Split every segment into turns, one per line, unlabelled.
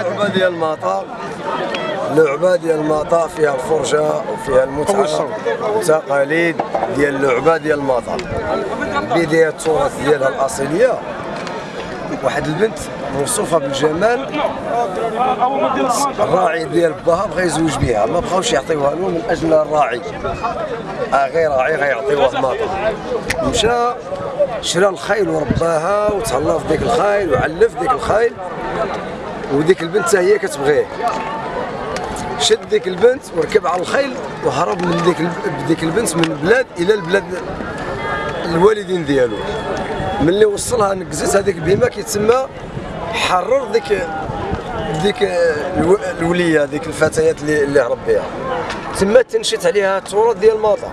اللعبه ديال المطار اللعبه ديال المطار فيها الفرجة وفيها المتعة والتقاليد ديال اللعبه ديال المطار بداية التراث ديالها الأصيلية. واحد البنت موصوفة بالجمال. الراعي ديال باها بغى يزوج بها. ما بغاوش يعطيوها له من أجل الراعي. آه غير راعي غيعطيوه المطر مشى شرا الخيل ورباها وتهلا في ديك الخيل وعلف ديك الخيل. وديك البنت هي كتبغيه. شد ديك البنت وركب على الخيل وهرب من ديك ديك البنت من البلاد إلى البلاد الوالدين ديالو. ملي وصلها نكزت هذيك البهيمه كيتسمى حرر ديك ديك الو- الولية ديك الفتيات اللي اللي هرب بها. تما تنشت عليها التراث ديال ماطا.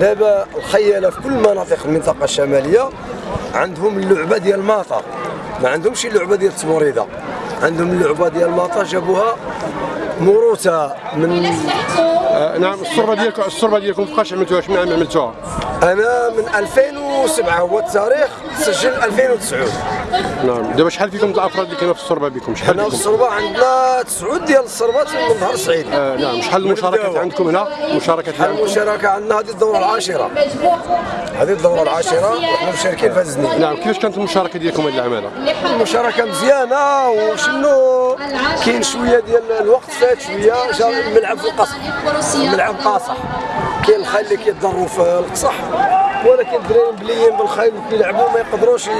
دابا الخيالة في كل مناطق المنطقة الشمالية عندهم اللعبة ديال ماطا. ما عندهمش اللعبة ديال التموريده عندهم اللعبة ديال ماطا جابوها موروثة من
آه، نعم الصربه ديالكم الصربه ديالكم فوقاش عملتوها شنو عام عملتوها؟
أنا من 2007 هو التاريخ سجل 2009
نعم. دابا شحال فيكم الأفراد اللي كانوا في الصربه بكم؟ شحال
حنا في
فيكم؟
الصربه عندنا تسعود ديال الصربات من ظهر سعيد
آه، نعم. شحال المشاركات. عندكم هنا؟ مشاركات عندكم؟
المشاركة عندنا؟ هذه الدورة العاشرة. هذه الدورة العاشرة. وحنا مشاركين في هذا
نعم. كيفاش كانت المشاركة ديالكم هذه العام هذا
المشاركة مزيانة وشنو؟ كاين شوية ديال الوقت فات شوية جا الملعب في القصح الملعب قاصح. كاين الخيل اللي كيضروا في القصح. ولكن الدراري مبليين بالخيل وكيلعبوا ما يقدروش ي...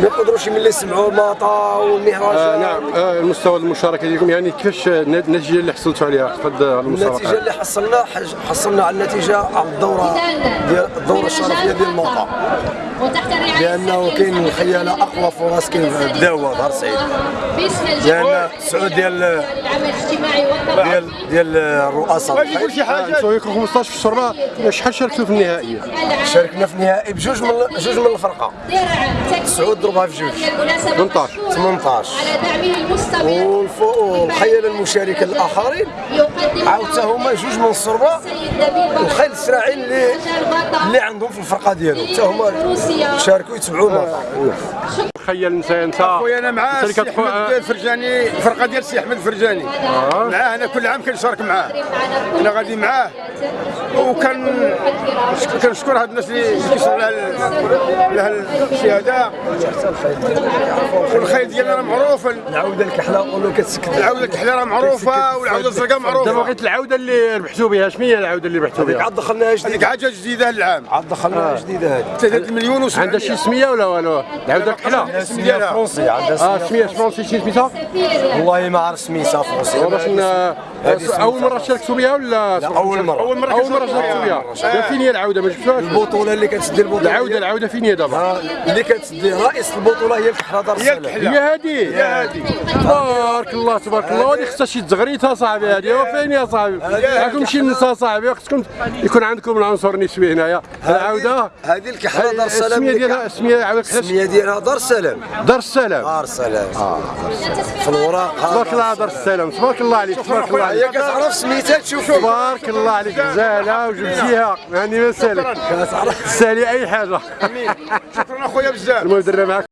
ما يقدروش ملي يسمعوا الماطا والمهرجان
آه نعم. آه المستوى المشاركة ديالكم يعني كيفاش آه، النتيجة اللي حصلتوا عليها في هذه
النتيجة
المسابقه
اللي حصلنا حج- حصلنا على النتيجة على الدورة ديال الدورة الشرفية ديال الموطا لأنه كاين الخياله أقوى فرص كاين في الدعوه ظهر سعيد لأن سعود ديال
العمل الاجتماعي والطبع
ديال ديال الرؤساء.
يقول شي حاجة. يكون 15 في الصربه شحال شاركتوا في النهائيه
شاركنا في النهائي بجوج من جوج من الفرقة. سعود ضربها في جوج
18.
18
على دعمه المستمر.
والف- والخيال المشاركه
الآخرين.
عاود هما جوج من الصربة.
السيد نبيل بكر
الخيل السراعي اللي اللي عندهم في الفرقة ديالهم. حتى هما شاركوا يتبعوا
تخيل انت انت
خويا أنا معاه سي أحمد الفرجاني الفرقة ديال سي أحمد الفرجاني. معاه أنا كل عام كنشارك معاه. أنا غادي معاه. وكان كنشكر هاد الناس اللي كيصروا لها ال- لها الشهاده والخيل ديالنا راه معروف.
العودة الكحله ولا كتسكت.
العودة الكحله راه معروفة والعودة الزرقاء
دابا
معروفة.
بغيت العودة اللي ربحتوا بها. شنو هي العودة اللي ربحتوا
هذيك
بها؟
عاد دخلناها
هذيك
جديده
حاجة جديدة هاد العام.
عاد دخلناها جديدة هذه
3 مليون و
عندها شي سمية ولا والو؟ العودة الكحله
ديالها
فرونسي عندها
آه سمية فرونسي شي سميتها؟
والله ما عرف سميتها فرونسي
باش ن- أول مرة شاركتوا بها ولا
لا، أول مرة.
أول مرة أول مرة دابا فين هي العودة ما جبتوهاش
البطولة اللي كتسدي البطولة.
العودة العودة فين هي دابا
اللي كتسدي رئيس البطولة هي الكحله دار
هي
السلام
هي هذه هي هذه تبارك الله تبارك الله. هذه خصها شي تزغريت صاحبي. هذه وفين يا صاحبي؟ راكم شي نساء صاحبي خصكم يكون عندكم العنصر النسوي هنايا. العودة.
هذه الكحله دار السلام السمية
ديالها السمية عاود
السمية ديالها دار السلام
دار السلام
دار السلام في الوراق
تبارك الله دار السلام تبارك الله عليك. تبارك الله
هي
عليك.
كتعرف سميتها تشوف
تبارك الله عليك. غزاله وجبتيها يعني ما سالك.
كتعرف
سالي أي حاجة.
شكرا أخويا بزاف.
المهم درنا معاك.